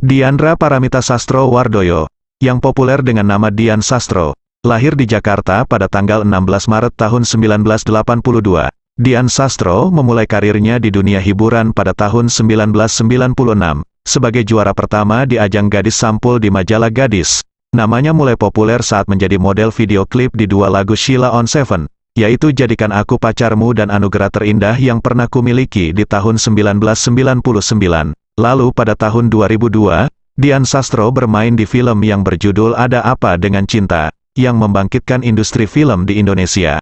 Diandra Paramita Sastro Wardoyo, yang populer dengan nama Dian Sastro, lahir di Jakarta pada tanggal 16 Maret tahun 1982. Dian Sastro memulai karirnya di dunia hiburan pada tahun 1996, sebagai juara pertama di ajang Gadis Sampul di majalah Gadis. Namanya mulai populer saat menjadi model video klip di dua lagu Sheila on Seven, yaitu Jadikan Aku Pacarmu dan Anugerah Terindah yang pernah kumiliki di tahun 1999. Lalu pada tahun 2002, Dian Sastro bermain di film yang berjudul Ada Apa Dengan Cinta, yang membangkitkan industri film di Indonesia.